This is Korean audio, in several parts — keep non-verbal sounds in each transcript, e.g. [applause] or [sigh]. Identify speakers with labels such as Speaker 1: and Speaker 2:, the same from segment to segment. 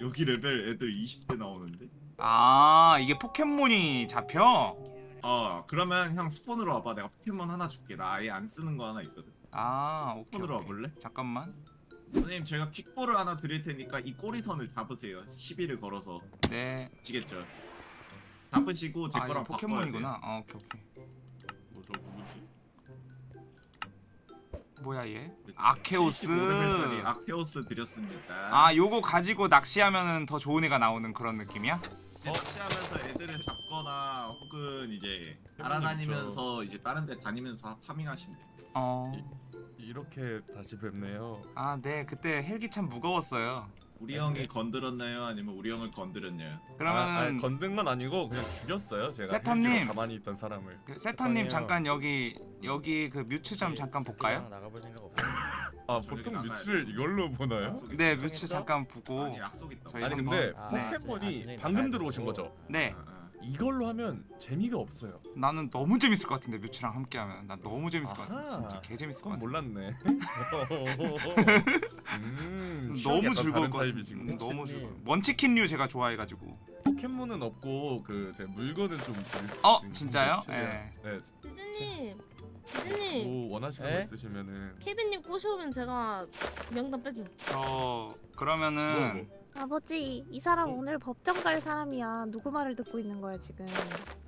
Speaker 1: 여기 레벨 애들 20대 나오는데?
Speaker 2: 아 이게 포켓몬이 잡혀?
Speaker 1: 어 그러면 형 spawn으로 와봐 내가 포켓몬 하나 줄게 나 아예 안 쓰는 거 하나 있거든
Speaker 2: 아 오케이,
Speaker 1: spawn으로
Speaker 2: 오케이.
Speaker 1: 와볼래?
Speaker 2: 잠깐만
Speaker 1: 선생님 제가 Quick Ball을 하나 드릴 테니까 이 꼬리선을 잡으세요 12를 걸어서
Speaker 2: 네
Speaker 1: 아시겠죠? 잡으시고 제
Speaker 2: 아
Speaker 1: 거랑
Speaker 2: 포켓몬이구나 어, 오케이 오케이 뭐야 얘? 아케오스.
Speaker 1: 75레벨짜리 아케오스 드렸습니다.
Speaker 2: 아 요거 가지고 낚시하면은 더 좋은 애가 나오는 그런 느낌이야?
Speaker 1: 이제 낚시하면서 애들을 잡거나 혹은 이제 날아다니면서 이제 다른 데 다니면서 파밍하시면 돼요.
Speaker 2: 어...
Speaker 3: 이렇게 다시 뵙네요.
Speaker 2: 아 네. 그때 헬기 참 무거웠어요
Speaker 1: 우리 형이 건드렸나요? 아니면 우리 형을 건드렸나요?
Speaker 2: 그러면은
Speaker 3: 아, 아니, 건든 건 아니고 그냥 죽였어요. 제가
Speaker 2: 세터님.
Speaker 3: 가만히 있던 사람을.
Speaker 2: 그 세터님. 잠깐 여기 여기 그 뮤츠점 잠깐 볼까요?
Speaker 4: 나가볼 생각 없어요.
Speaker 3: 아
Speaker 1: 저기
Speaker 3: 보통
Speaker 1: 나가야
Speaker 3: 뮤츠를 이걸로 보나요?
Speaker 1: 약속 있어.
Speaker 2: 네
Speaker 4: 약속했어?
Speaker 2: 뮤츠 잠깐 보고
Speaker 1: 아니 약속 있다
Speaker 2: 저희
Speaker 3: 아니
Speaker 2: 한번-
Speaker 3: 근데
Speaker 4: 아,
Speaker 2: 네.
Speaker 3: 포켓몬이
Speaker 4: 나중에
Speaker 3: 방금 들어오신. 거죠?
Speaker 2: 네
Speaker 3: 이걸로 하면 재미가 없어요.
Speaker 2: 나는 너무 재밌을 것 같은데 뮤츠랑 함께하면 난 너무 재밌을 것 같은데. 진짜 개 재밌을 것
Speaker 3: 그건
Speaker 2: 같아
Speaker 3: 몰랐네. [laughs] 음,
Speaker 2: 너무 즐거울 것 같은데
Speaker 3: 타입이시구나.
Speaker 2: 음, 너무
Speaker 4: 뮤츠님.
Speaker 2: 즐거워 먼치킨류 제가 좋아해가지고
Speaker 3: 포켓몬은 없고 그제 물건은 좀
Speaker 2: 어, 진짜요? 예.
Speaker 3: 네.
Speaker 5: 디즈님, 디즈님,
Speaker 3: 뭐 원하시는
Speaker 4: 에?
Speaker 3: 거 있으시면은
Speaker 5: 케빈님 꼬셔오면 제가 명단 빼줌.
Speaker 2: 저 그러면은
Speaker 3: 뭐,
Speaker 6: 아버지, 이 사람 오늘 법정 갈 사람이야. 누구 말을 듣고 있는 거야 지금?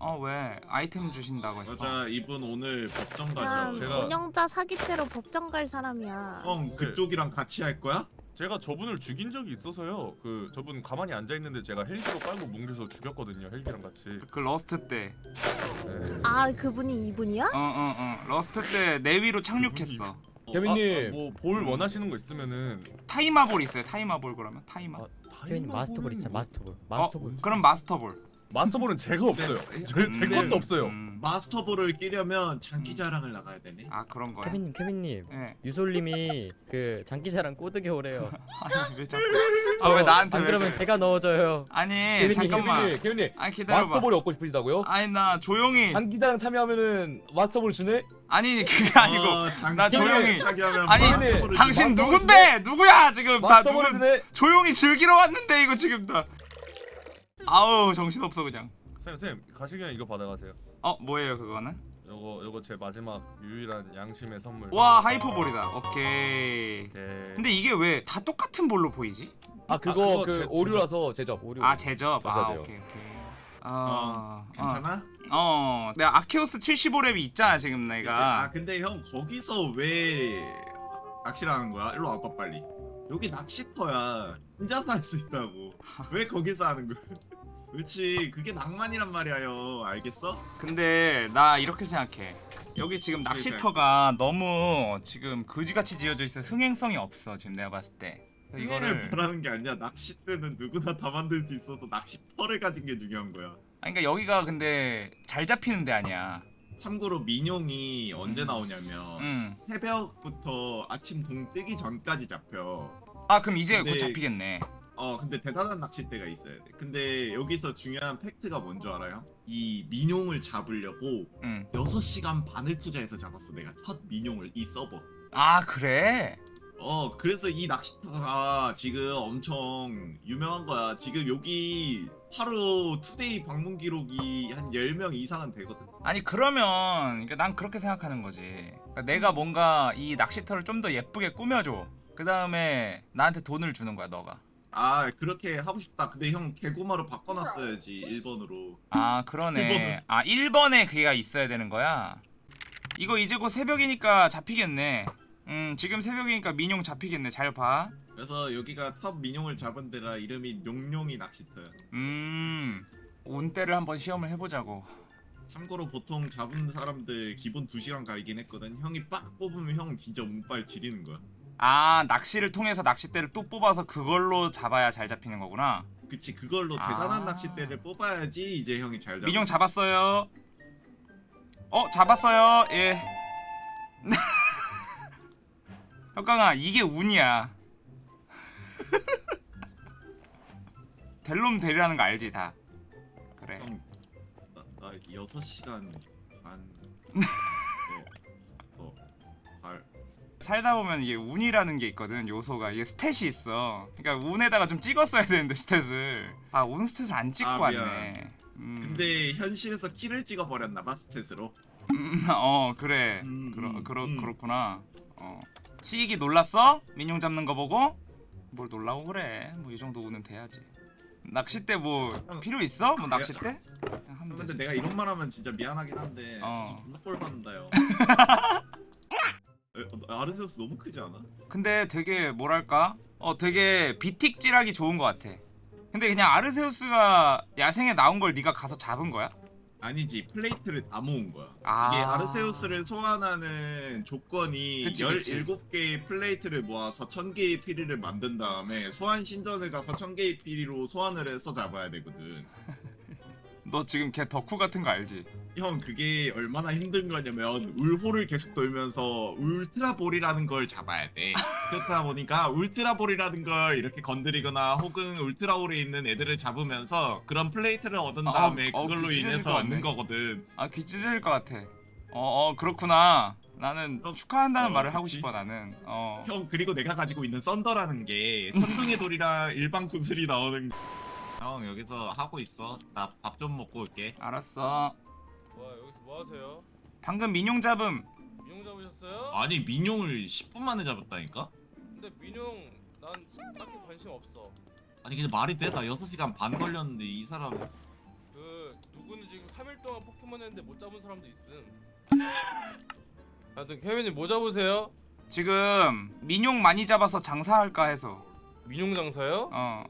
Speaker 2: 어 왜 아이템 주신다고 했어
Speaker 1: 맞아 이분 오늘 법정
Speaker 6: 사람
Speaker 3: 제가-
Speaker 6: 운영자 사기죄로 법정 갈 사람이야.
Speaker 1: 형 그쪽이랑 같이 할 거야?
Speaker 3: 제가 저분을 죽인 적이 있어서요. 그 저분 가만히 앉아 있는데 제가 헬기로 깔고 뭉개서 죽였거든요. 헬기랑 같이.
Speaker 2: 그 Rust 때
Speaker 3: 네.
Speaker 6: 아, 그분이 이분이야?
Speaker 2: 어어 어 Rust 때 내 위로 착륙했어
Speaker 4: 케빈님.
Speaker 3: 뭐볼 원하시는 거 있으면은
Speaker 2: Timer Ball 있어요 Timer Ball 그러면 타이마
Speaker 3: 아,
Speaker 4: 케빈님 Master Ball 있잖아.
Speaker 3: 뭐-
Speaker 4: 마스터볼.
Speaker 2: 어
Speaker 4: 마스터볼.
Speaker 2: 그럼 마스터볼
Speaker 3: 마스터볼은 제가 없어요.
Speaker 1: 네.
Speaker 3: 제, 제
Speaker 2: 음,
Speaker 3: 것도 없어요.
Speaker 2: 음.
Speaker 1: Master Ball을 끼려면 장기자랑을 나가야 되네
Speaker 2: 아 그런 거야
Speaker 4: 케빈님, 케빈님.
Speaker 2: 예
Speaker 4: 유솔님이 그 장기자랑 꼬드게 오래요. [laughs]
Speaker 2: 아니 왜 자꾸 아왜 나한테
Speaker 4: 안
Speaker 2: 왜
Speaker 4: 그러면? 제가 넣어줘요.
Speaker 2: 아니
Speaker 7: 케빈님,
Speaker 2: 잠깐만
Speaker 7: 케빈님, 케빈님,
Speaker 2: 아니 기다려봐
Speaker 7: 마스터볼이 얻고 싶으시다고요?
Speaker 2: 아니 나 조용히
Speaker 7: 장기자랑 참여하면은 마스터볼 주네?
Speaker 2: 아니 그게 아니고
Speaker 1: 어, 장-
Speaker 2: 나 조용히- 아니 당신? 누군데 누구야 지금 나
Speaker 7: 마스터볼
Speaker 2: 누군? 조용히 즐기러 왔는데 이거 지금 다 아우 정신없어 그냥
Speaker 3: 쌤, 쌤 가시면 이거 받아가세요.
Speaker 2: 어 뭐예요 그거는
Speaker 3: 요거 요거 제 마지막 유일한 양심의 선물.
Speaker 2: 와 하이퍼볼이다 오케이
Speaker 3: 오케이.
Speaker 2: 근데 이게 왜 다 똑같은 볼로 보이지?
Speaker 7: 아 그거
Speaker 3: 그거
Speaker 7: 그
Speaker 3: 제-
Speaker 7: 오류라서 제접 오류.
Speaker 2: 아 제접 아. 오케이 오케이
Speaker 1: 어,
Speaker 2: 어,
Speaker 1: 괜찮아?
Speaker 2: 어, 어 내가 아케오스 75렙이 있잖아 지금
Speaker 1: 아
Speaker 2: 내가.
Speaker 1: 근데 형 거기서 왜 낚시를 하는 거야? 일로 와봐 빨리. 여기 낚시터야. 혼자서 할 수 있다고. 왜 거기서 하는 거야? [laughs] 그렇지 그게 낭만이란 말이야 형. 알겠어?
Speaker 2: 근데 나 이렇게 생각해. 여기 지금 낚시터가 너무 지금 거지같이 지어져 있어. 흥행성이 없어 지금 내가 봤을 때.
Speaker 1: 이거를 바라는 게 아니야. 낚싯대는 누구나 다 만들 수 있어서 낚시터를 가진 게 중요한 거야
Speaker 2: 아니 그러니까 여기가 근데 잘 잡히는 데 아니야
Speaker 1: 참고로 민용이 언제
Speaker 2: 음.
Speaker 1: 나오냐면
Speaker 2: 응.
Speaker 1: 새벽부터 아침 동 뜨기 전까지 잡혀
Speaker 2: 아 그럼 이제 곧
Speaker 1: 근데-
Speaker 2: 잡히겠네
Speaker 1: 어 근데 대단한 낚싯대가 있어야 돼 근데 여기서 중요한 팩트가 뭔지 알아요? 이 민용을 잡으려고
Speaker 2: 응.
Speaker 1: 6시간 반을 투자해서 잡았어 내가 첫 민용을 이 서버
Speaker 2: 아 그래?
Speaker 1: 어 그래서 이 낚시터가 지금 엄청 유명한 거야. 지금 여기 하루 투데이 방문 기록이 한 10명 이상은 되거든.
Speaker 2: 아니 그러면 그러니까 난 그렇게 생각하는 거지. 그러니까 내가 뭔가 이 낚시터를 좀 더 예쁘게 꾸며줘. 그 다음에 나한테 돈을 주는 거야 너가.
Speaker 1: 아 그렇게 하고 싶다. 근데 형 개구마로 바꿔놨어야지 1번으로.
Speaker 2: 아 그러네. 아 1번에 그게가 있어야 되는 거야? 이거 이제 곧 새벽이니까 잡히겠네 음 지금 새벽이니까 민용 잡히겠네. 잘 봐.
Speaker 1: 그래서 여기가 첫 민용을 잡은 데라 이름이 용용이 낚시터야.
Speaker 2: 음 운대를 한번 시험을 해보자고.
Speaker 1: 참고로 보통 잡은 사람들 기본 2시간 가리긴 했거든. 형이 빡 뽑으면 형 진짜 운빨 지리는 거야.
Speaker 2: 아 낚시를 통해서 낚싯대를 또 뽑아서 그걸로 잡아야 잘 잡히는 거구나.
Speaker 1: 그치 그걸로
Speaker 2: 아.
Speaker 1: 대단한 낚싯대를 뽑아야지 이제 형이 잘 잡아.
Speaker 2: 민용 잡았어요. 어 잡았어요. 예 [laughs] 혁강아 이게 운이야. 델롬 대리라는 거 알지 다? 그래.
Speaker 1: 형, 나, 나 6시간 반 어, 어, 발.
Speaker 2: 살다 보면 이게 운이라는 게 있거든 요소가. 이게 스탯이 있어. 그러니까 운에다가 좀 찍었어야 되는데 스탯을. 아 운 스탯을 안 찍고
Speaker 1: 아,
Speaker 2: 왔네. 음,
Speaker 1: 근데 현실에서 키를 찍어버렸나 봐 스탯으로?
Speaker 2: 음, 어 그래.
Speaker 1: 음,
Speaker 2: 그러,
Speaker 1: 음,
Speaker 2: 그러,
Speaker 1: 음.
Speaker 2: 그렇구나. 어 시익이 놀랐어? 민용 잡는 거 보고? 뭘 놀라고 그래 뭐 이 정도 운은 돼야지 낚싯대 뭐
Speaker 1: 형,
Speaker 2: 필요 있어? 뭐 낚싯대?
Speaker 1: 근데
Speaker 2: 되지
Speaker 1: 내가 이런 말 하면 진짜 미안하긴 한데
Speaker 2: 어.
Speaker 1: 진짜 존나 꼴 받는다요 [laughs] 에, 어, 아르세우스 너무 크지 않아?
Speaker 2: 근데 되게 뭐랄까 어 되게 비틱질하기 좋은 것 같아 근데 그냥 아르세우스가 야생에 나온 걸 네가 가서 잡은 거야?
Speaker 1: 아니지 플레이트를 다 모은 거야
Speaker 2: 아.
Speaker 1: 이게 아르세우스를 소환하는 조건이
Speaker 2: 그치.
Speaker 1: 17개의 플레이트를 모아서 천계의 피리를 만든 다음에 소환 신전을 가서 천계의 피리로 소환을 해서 잡아야 되거든
Speaker 2: 너 지금 걔 덕후 같은 거 알지?
Speaker 1: 형 그게 얼마나 힘든 거냐면 울홀을 계속 돌면서 Ultra Hole이라는 걸 잡아야 돼 그렇다 보니까 Ultra Hole이라는 걸 이렇게 건드리거나 혹은 Ultra Hole에 있는 애들을 잡으면서 그런 플레이트를 얻은
Speaker 2: 아,
Speaker 1: 다음에
Speaker 2: 어,
Speaker 1: 그걸로
Speaker 2: 그 찢어질
Speaker 1: 인해서. 얻는 거거든
Speaker 2: 아귀 찢어질 것 같아 어 어 그렇구나 나는
Speaker 1: 어,
Speaker 2: 축하한다는
Speaker 1: 어,
Speaker 2: 말을 하고
Speaker 1: 그치.
Speaker 2: 싶어 나는 어
Speaker 1: 형 그리고 내가 가지고 있는 썬더라는 게 천둥의 돌이랑 일반 구슬이 나오는 형 여기서 하고 있어 나 밥 좀 먹고 올게
Speaker 2: 알았어
Speaker 7: 와 여기서 뭐 하세요?
Speaker 2: 방금 민용 잡음
Speaker 7: 민용 잡으셨어요?
Speaker 1: 아니 민용을 10분 만에 잡았다니까?
Speaker 7: 근데 민용 난 딱히 관심 없어.
Speaker 1: 아니 근데 말이 돼? 나 6시간 반 걸렸는데 이 사람
Speaker 7: 그 누구는 지금 3일 동안 포켓몬 했는데 못 잡은 사람도 있음. [laughs] 하여튼 케빈님 뭐 잡으세요?
Speaker 2: 지금 민용 많이 잡아서 장사할까 해서
Speaker 7: 민용 장사요?
Speaker 2: 어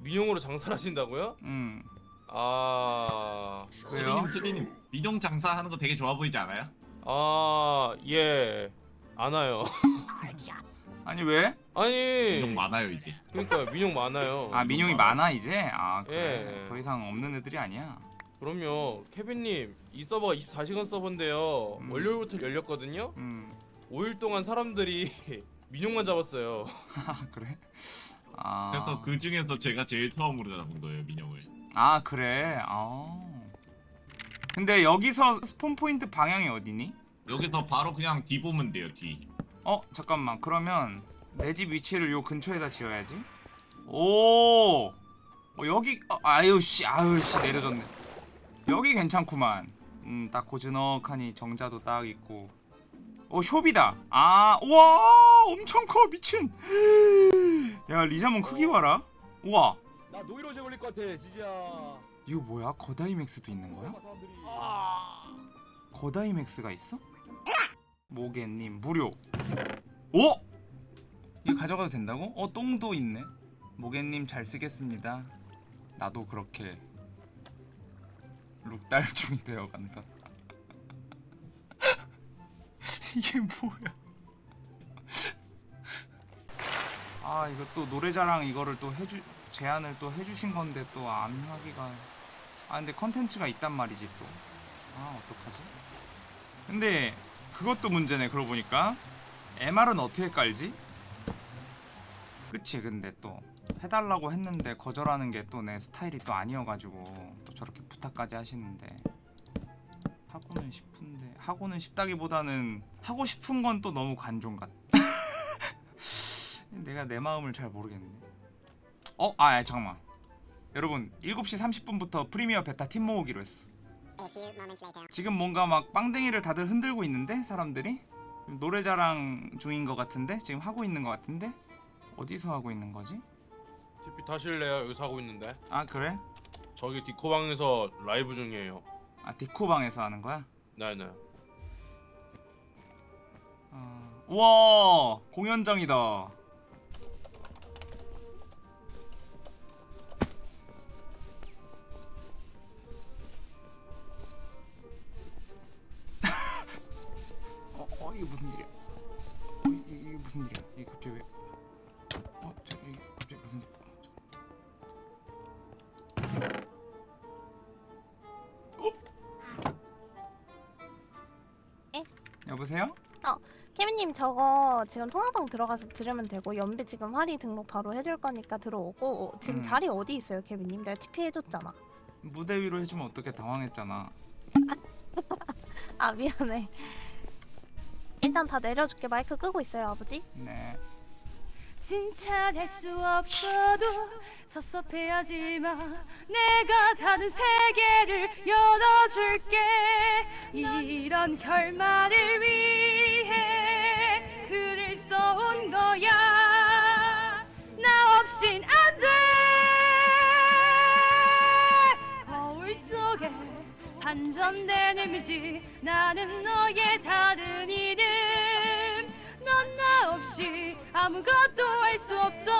Speaker 7: 민용으로 장사를 하신다고요?
Speaker 2: 음.
Speaker 7: 아...
Speaker 1: 트리님 트리님 민용 장사하는 거 되게 좋아 보이지 않아요?
Speaker 7: 아... 예... 안 와요. [laughs]
Speaker 2: 아니 왜?
Speaker 1: 민용
Speaker 7: 아니...
Speaker 1: 많아요 이제
Speaker 7: 그러니까 민용 많아요.
Speaker 2: 아 민용이 많아 이제? 아 그래
Speaker 7: 예.
Speaker 2: 더 이상 없는 애들이 아니야
Speaker 7: 그럼요. 케빈님 이 서버가 24시간 서버인데요.
Speaker 2: 음.
Speaker 7: 월요일부터 열렸거든요.
Speaker 2: 음
Speaker 7: 5일 동안 사람들이 [laughs] 민용만 잡았어요. [laughs]
Speaker 2: 아, 그래? 아.
Speaker 1: 그래서 그 중에서 제가 제일 처음으로 잡은 거예요 민용을.
Speaker 2: 아 그래? 아 근데 여기서 스폰 포인트 방향이 어디니?
Speaker 1: 여기서 바로 그냥 뒤 보면 돼요 뒤.
Speaker 2: 어 잠깐만. 그러면 내 집 위치를 요 근처에다 지어야지. 오! 어, 여기 어, 아유 씨 아유 씨 내려졌네. 여기 괜찮구만. 음딱 고즈넉하니 정자도 딱 있고 어 쇼비다 아 우와 엄청 커 미친 야 리자몬 크기 봐라 우와
Speaker 7: 나 노이로제 걸릴 것 같아, 지지야.
Speaker 2: 이거 뭐야 거다이맥스도 있는 거야?
Speaker 7: 사람들이.
Speaker 2: 거다이맥스가 있어? 모개님 무료 오! 이거 가져가도 된다고? 어 똥도 있네 모개님 잘 쓰겠습니다 나도 그렇게 룩달중이 [laughs] 되어간다 이게 뭐야? 아 이거 또 노래자랑 이거를 또 해주 제안을 또 해주신 건데 또 안 하기가. 아 근데 컨텐츠가 있단 말이지 또. 아 어떡하지? 근데 그것도 문제네 그러고 보니까. MR은 어떻게 깔지? 그치 근데 또 해달라고 했는데 거절하는 게 또 내 스타일이 또 아니어가지고 또 저렇게 부탁까지 하시는데 하고는 싶은데 하고는 싶다기보다는 하고 싶은 건 또 너무 관종 같 [laughs] 내가 내 마음을 잘 모르겠네 어? 아 아, 잠깐만 여러분 7시 30분부터 프리미어 베타 팀 모으기로 했어 지금 뭔가 막 빵댕이를 다들 흔들고 있는데 사람들이 노래자랑 중인 것 같은데 지금 하고 있는 것 같은데 어디서 하고 있는 거지?
Speaker 7: TP 타실래요? 여기서 하고 있는데.
Speaker 2: 아 그래?
Speaker 7: 저기 디코방에서 라이브 중이에요.
Speaker 2: 아 디코방에서 하는 거야?
Speaker 7: 네네.
Speaker 2: 어... 우와 공연장이다 여보세요?
Speaker 6: 케빈님 저거 지금 통화방 들어가서 들으면 되고 연비 지금 활이 등록 바로 해줄 거니까 들어오고 지금
Speaker 2: 음.
Speaker 6: 자리 어디 있어요 케빈님? 내가 TP 해줬잖아.
Speaker 2: 무대 위로 해주면 어떻게 당황했잖아.
Speaker 6: 아 미안해. 일단 다 내려줄게. 마이크 끄고 있어요, 아버지.
Speaker 2: 네.
Speaker 8: 칭찬할 수 없어도 섭섭해하지 마. 내가 다른 세계를 열어줄게. 이런 결말을 위해 글을 써온 거야. 나 없인 안돼. 거울 속에 반전된 이미지. 나는 너의 다른 이름 아무것도 할 수 없어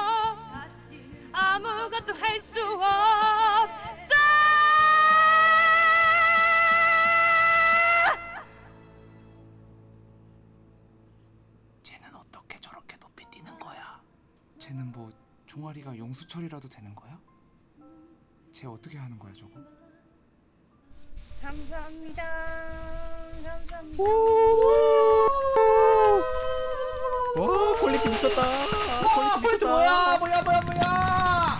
Speaker 8: 아무것도 할 수 없어
Speaker 2: 쟤는 어떻게 저렇게 높이 뛰는 거야? 쟤는 뭐 종아리가 용수철이라도 되는 거야? 쟤 어떻게 하는 거야 저거?
Speaker 8: 감사합니다 감사합니다
Speaker 4: 와 quality 미쳤다. quality
Speaker 1: 뭐야 뭐야 뭐야 뭐야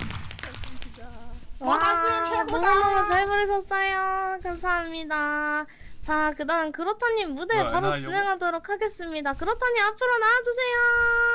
Speaker 5: 와 너무너무 잘 부르셨어요. 감사합니다. 자 그다음 그렇다님 무대
Speaker 3: 네,
Speaker 5: 바로 진행하도록 하겠습니다. 그렇다님 앞으로 나와주세요.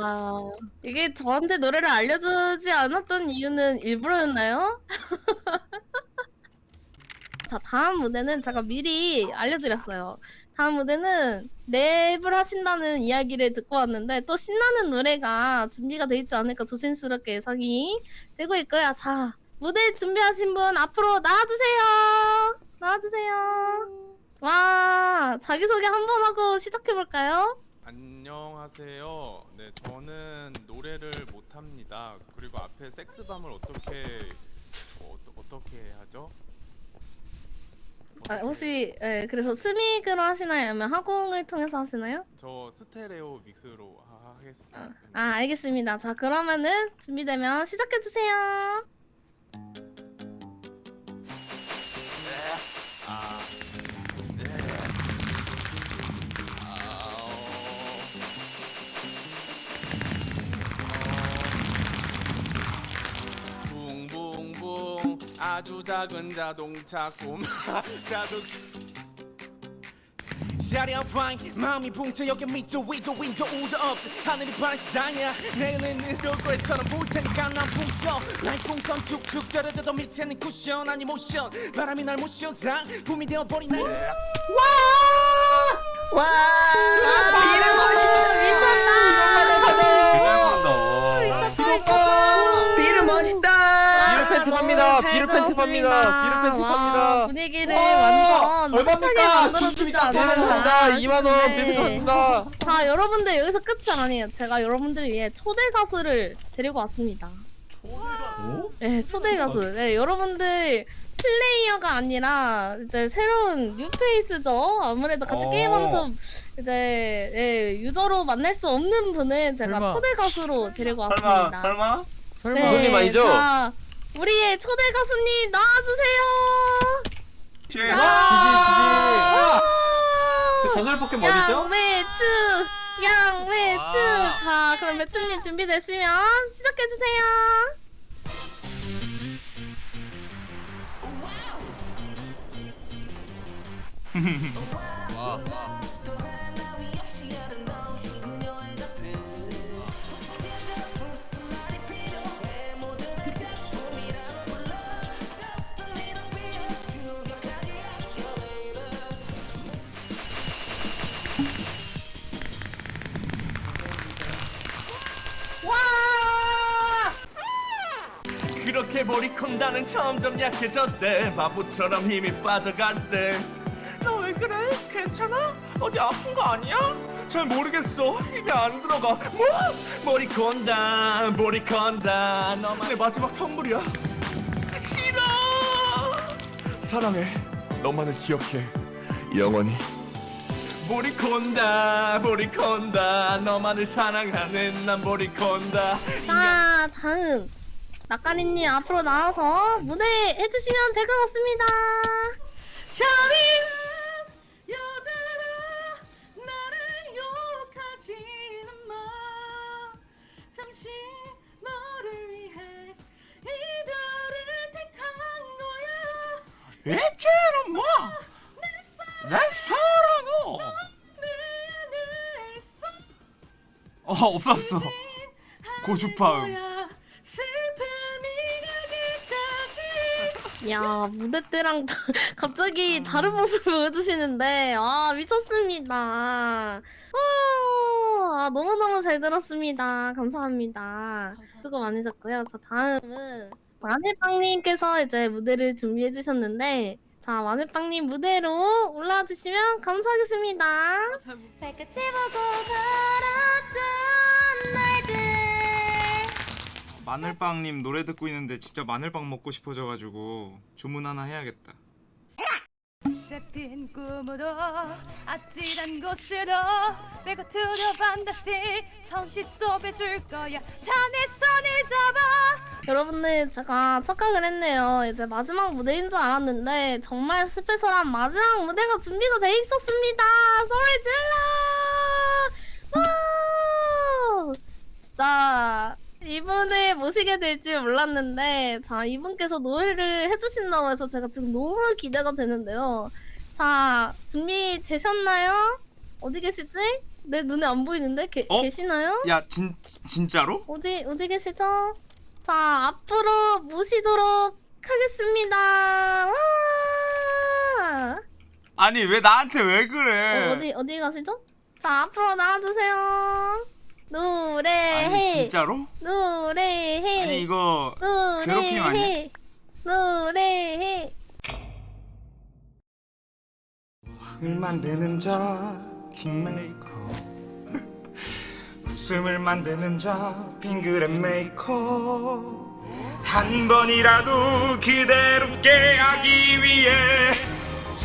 Speaker 5: 야 이게 저한테 노래를 알려주지 않았던 이유는 일부러였나요? [laughs] 자 다음 무대는 제가 미리 알려드렸어요. 다음 무대는 랩을 하신다는 이야기를 듣고 왔는데 또 신나는 노래가 준비가 돼 있지 않을까 조심스럽게 예상이 되고 있고요. 자 무대 준비하신 분 앞으로 나와주세요. 나와주세요. 와 자기소개 한 번 하고 시작해 볼까요?
Speaker 7: 안녕하세요. 네, 저는 노래를 못 합니다. 그리고 앞에 섹스밤을 어떻게 어, 어 떻게 하죠?
Speaker 5: 아,
Speaker 7: 어떻게-
Speaker 5: 혹시 예, 그래서 스믹으로 하시나요? 아니면 학원을 통해서 하시나요?
Speaker 7: 저 스테레오 믹스로 하- 하겠습니다.
Speaker 5: 아 알겠습니다. 자 그러면은 준비되면 시작해 주세요.
Speaker 7: 아주 작은 자동차 꼬마 자동차
Speaker 9: 자리한 파인 마음이 붕트여겨 밑도 위도 윈도 우도 업 하늘이 발상이야. 내일은 돌고래처럼 볼 테니까 난 붕터 날 풍선 툭툭 떨어져도 밑에는 쿠션 아니 모션. 바람이 날 모션 상품이 되어버린 날
Speaker 1: 와!
Speaker 5: 이름 멋있다. 너무
Speaker 4: 팝니다.
Speaker 5: 잘
Speaker 4: 비를 팬티 팝니다. 팬티
Speaker 5: 와,
Speaker 4: 팝니다.
Speaker 5: 분위기를
Speaker 1: 와,
Speaker 5: 완전
Speaker 1: 얼마입니까?
Speaker 5: 만들어주지 않았나
Speaker 4: 팝니다. 2만 원
Speaker 5: 싶은데.
Speaker 4: 비를 팝니다.
Speaker 5: 자 여러분들 여기서 끝이 아니에요. 제가 여러분들을 위해 초대 가수를 데리고 왔습니다. 네 초대 가수. 네 여러분들 플레이어가 아니라 이제 새로운 뉴페이스죠. 아무래도 같이
Speaker 3: 어.
Speaker 5: 게임하면서 이제 예, 유저로 만날 수 없는 분을 제가
Speaker 4: 설마.
Speaker 5: 초대 가수로 데리고 왔습니다.
Speaker 2: 설마?
Speaker 4: 설마
Speaker 5: 네,
Speaker 4: 아니죠?
Speaker 5: 자, 우리의 초대 가수님 나와주세요.
Speaker 2: 쟤
Speaker 5: 아,
Speaker 4: 그 전설 포켓
Speaker 5: 양매추, 양매추.
Speaker 2: 와.
Speaker 5: 자, 그럼 매추님 준비됐으면 시작해 주세요.
Speaker 7: 와, 와.
Speaker 9: 그렇게 머리컨다는 점점 약해졌대. 바보처럼 힘이 빠져갔대. 너 왜 그래? 괜찮아? 어디 아픈 거 아니야? 잘 모르겠어. 힘이 안 들어가. 뭐? 머리 건다. 머리 건다. 너만의 마지막 선물이야. 싫어! 사랑해. 너만을 기억해. 영원히. 머리 건다. 머리 건다. 너만을 사랑하는 난 머리 건다.
Speaker 5: 자, 다음 낙가리님 앞으로 나와서 무대 해주시면 될 것 같습니다.
Speaker 8: 잔인한 여자라 나를 욕하지는 마 잠시 너를 위해 이별을 택한 거야
Speaker 2: 애죄는 뭐? 내 사랑어. 어 없었어. 고주파음.
Speaker 8: 야
Speaker 5: 무대 때랑 다- [laughs] 갑자기 다른 모습을 보여주시는데 아 미쳤습니다. 아, 아 너무너무 잘 들었습니다. 감사합니다. 수고 많으셨고요. 자 다음은 마늘빵님께서 이제 무대를 준비해 주셨는데 자 마늘빵님 무대로 올라와 주시면 감사하겠습니다.
Speaker 6: 걸었던 날들
Speaker 2: 마늘빵님 노래 듣고 있는데 진짜 마늘빵 먹고 싶어져가지고 주문 하나 해야겠다.
Speaker 8: 새핀 꿈으로 아찔한 곳으로 배고투려 반드시 천시 쏘배 줄 거야 자네 손을 잡아
Speaker 5: 여러분들 제가 착각을 했네요. 이제 마지막 무대인 줄 알았는데 정말 스페셜한 마지막 무대가 준비가 돼 있었습니다. 소리 질러! 와! 진짜 이분을 모시게 될줄 몰랐는데 자 이분께서 노래를 해주신다고 해서 제가 지금 너무 기대가 되는데요. 자 준비 되셨나요? 어디 계시지? 내 눈에 안 보이는데 게,
Speaker 2: 어?
Speaker 5: 계시나요?
Speaker 2: 야 진 진짜로?
Speaker 5: 어디 어디 계시죠? 자 앞으로 모시도록 하겠습니다. 와!
Speaker 2: 아니 왜 나한테 왜 그래?
Speaker 5: 어, 어디 어디 가시죠? 자 앞으로 나와주세요. 노래해.
Speaker 2: 아니 진짜로?
Speaker 5: 노래해.
Speaker 2: 아니 이거
Speaker 5: 노래해.
Speaker 2: 괴롭힘 아니야?
Speaker 5: 노래해.
Speaker 2: 을 만드는 자 킹메이커 [laughs] 웃음을 만드는 자 빙그레 메이커 한 번이라도 그대로 깨하기 위해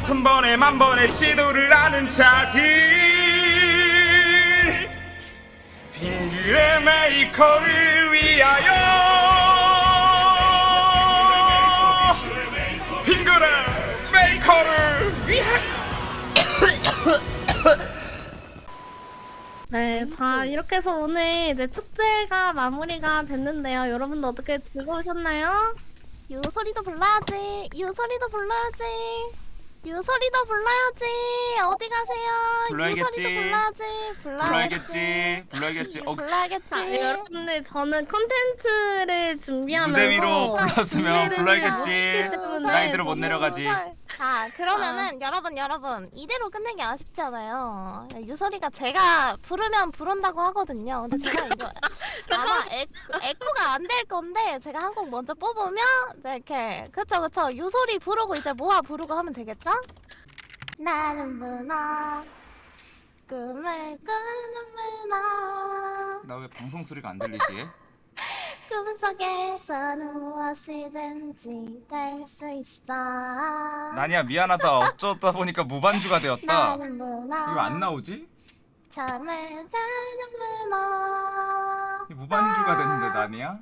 Speaker 2: 천 번에 만 번의 시도를 하는 자들 레 메이커를 위하여. 빙그레 메이커를 위하여 [coughs]
Speaker 5: 네, 자 이렇게 해서 오늘 이제 축제가 마무리가 됐는데요. 여러분도 어떻게 즐거우셨나요?
Speaker 6: 유솔이도 불러야지. 유솔이도 불러야지. 유솔이도 불러야지. 어디 가세요
Speaker 2: 불러야겠지.
Speaker 6: 유솔이도 불러야지.
Speaker 2: 불러야겠지. 불러야겠지. 어,
Speaker 6: 불러야겠지.
Speaker 5: 여러분들 저는 컨텐츠를 준비하면서
Speaker 2: 무대 위로 불렀으면 불러야겠지. 나이대로 못 내려가지.
Speaker 6: 자 그러면은 여러분 여러분 이대로 끝내기 아쉽잖아요. 유솔이가 제가 부르면 부른다고 하거든요. 근데 제가 이거 [laughs] 아마 에코, 에코가 안 될 건데 제가 한 곡 먼저 뽑으면 이제 이렇게 그쵸 그쵸. 유소리 부르고 이제 모아 부르고 하면 되겠죠? 나는 문어 꿈을 꾸는 문어
Speaker 2: 나왜 방송 소리가 안 들리지? [laughs]
Speaker 6: 꿈속에서는 무엇이든지 될 수 있어.
Speaker 2: 나니야 미안하다. 어쩌다 보니까 무반주가 되었다. 이거 안 나오지?
Speaker 6: 잠을 자는 문어.
Speaker 2: 이 무반주가 됐는데 나니야?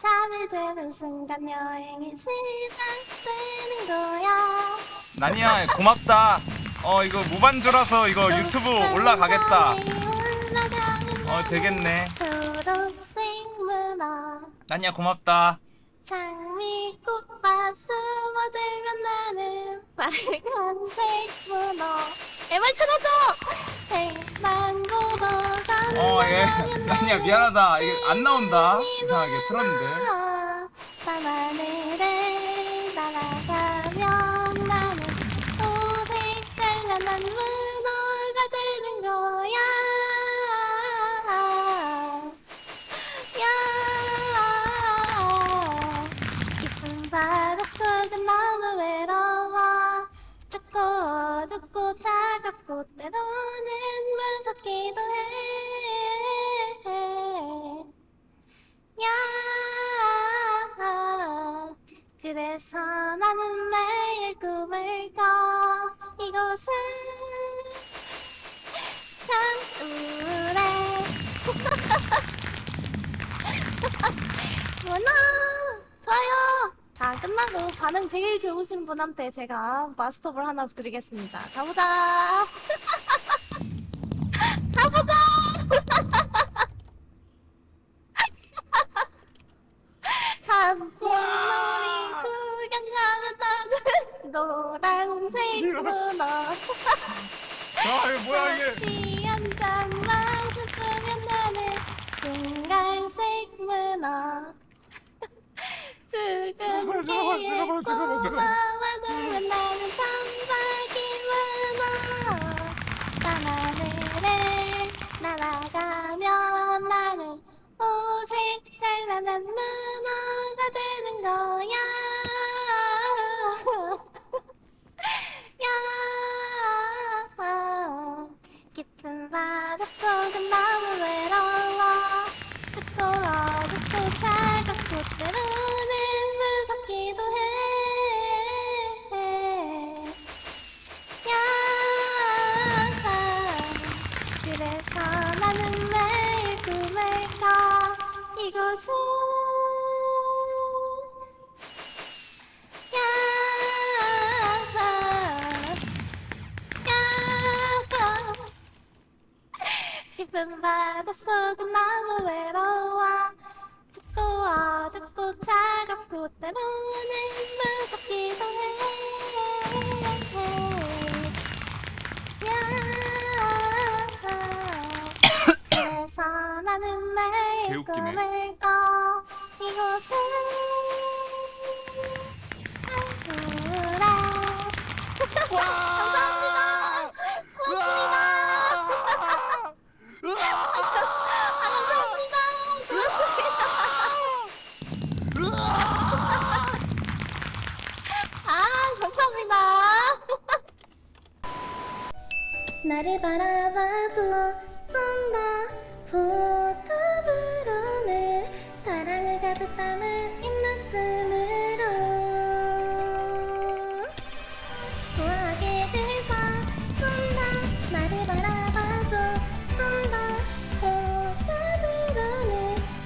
Speaker 6: 잠이 드는 순간 여행이 시작되는 거야.
Speaker 2: 나니야 고맙다 어 이거 무반주라서 이거 유튜브 올라가겠다. 어 되겠네.
Speaker 6: 초록색 문어
Speaker 2: 나니야 고맙다.
Speaker 6: 장미꽃밭 숨어들면 나는 빨간색 문어. 애말 틀어줘! 백만 보러
Speaker 2: 어예. 나니야 [laughs] 미안하다. 이게 안 나온다. 이상하게 틀었는데
Speaker 6: 밤하늘에 그래서 나는 매일 꿈을 꿔 이곳은 참 우울해 [laughs] 문어 반응 제일 좋으신 분한테 제가 마스터볼 하나 드리겠습니다. 가보자. 문어.
Speaker 3: 아 이거 뭐야 이게
Speaker 6: 한 잔만 줬으면 나는 싱갈색 문어
Speaker 3: 잠깐만, 잠깐만.
Speaker 6: 꼬마와 놀면 나는 sam박이 문어 밤하늘에 날아가면 속은 너무 외로워. 춥고 어둡고 차갑고 때로는 무섭기도 해. 야, 그래서 나는 매일
Speaker 2: 개웃기네.
Speaker 6: 꿈을 꿔 이곳은 사쿠라 감 나를 바라봐줘. 좀 더 부탁으로는 사랑을 가득 담은 입맞춤으로. 좋아하게 돼서 좀 더 나를 바라봐줘. 좀더 호감으로는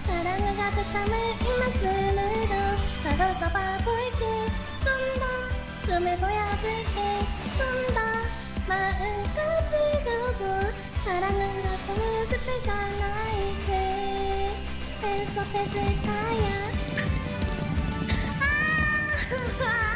Speaker 6: 사랑을 가득 담은 입맞춤으로. 서로 잡아볼게. 좀 더 꿈을 보여줄게 사랑은 같은 스페셜 나이트 팬서해줄 거야. 아 [laughs]